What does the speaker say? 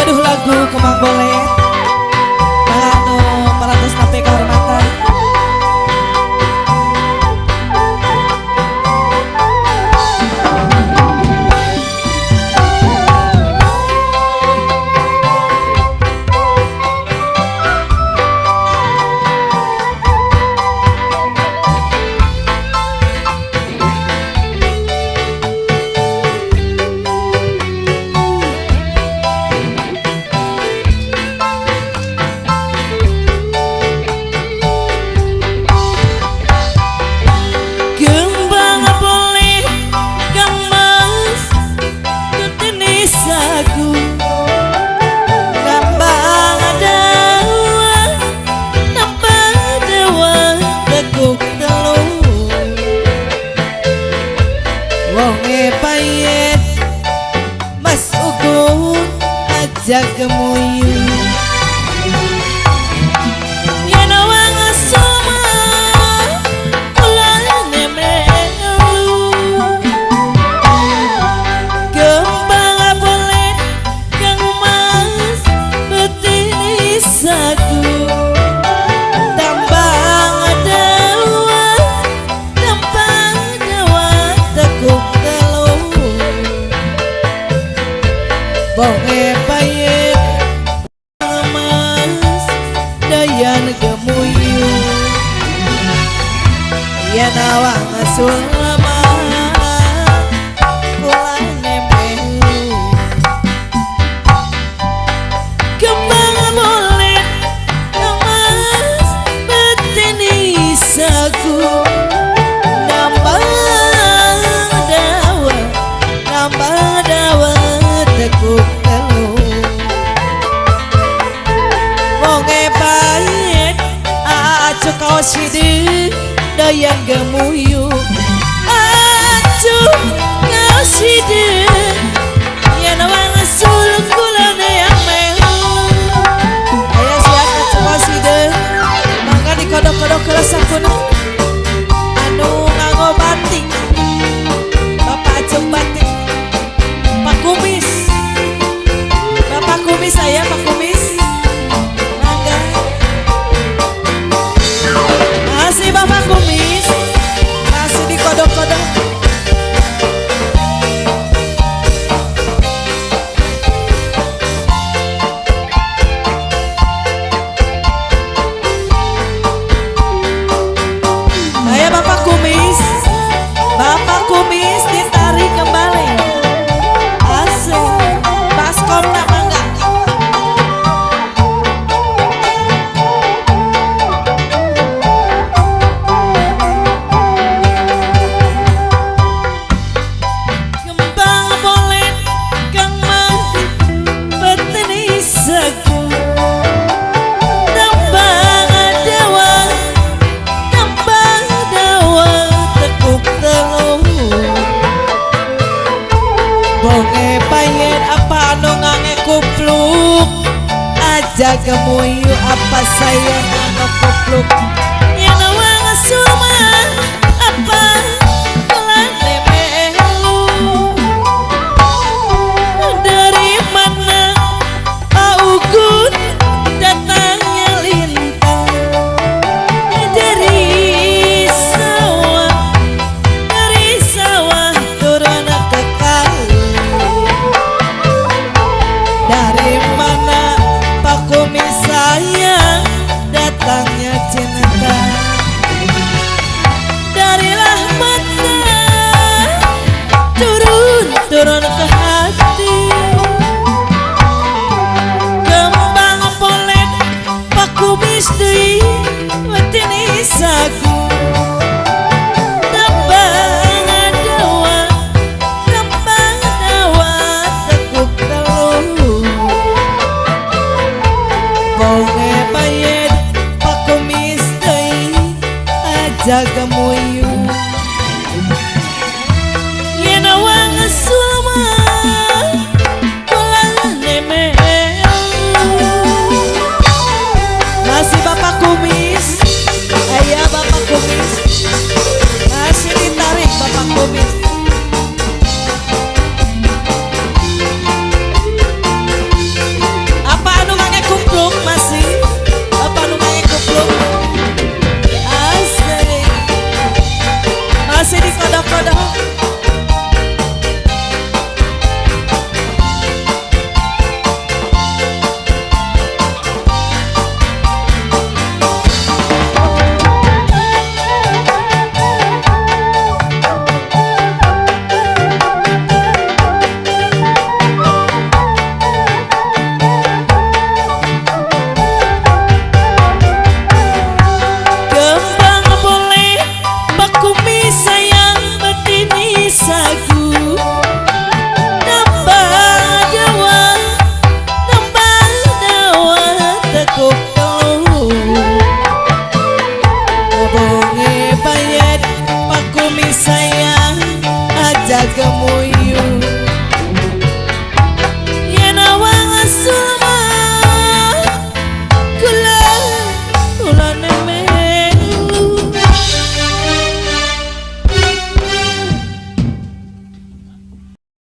aduh lagu kemang boleh. wonge payet mas ugun ajak muyung nawang sulma Kulane mehu Kembang Emas dawa dawa Tekuk kau Dayang gemuk kamuyo apa saya nakapuklok Дяга мою sayang ajak gemuyah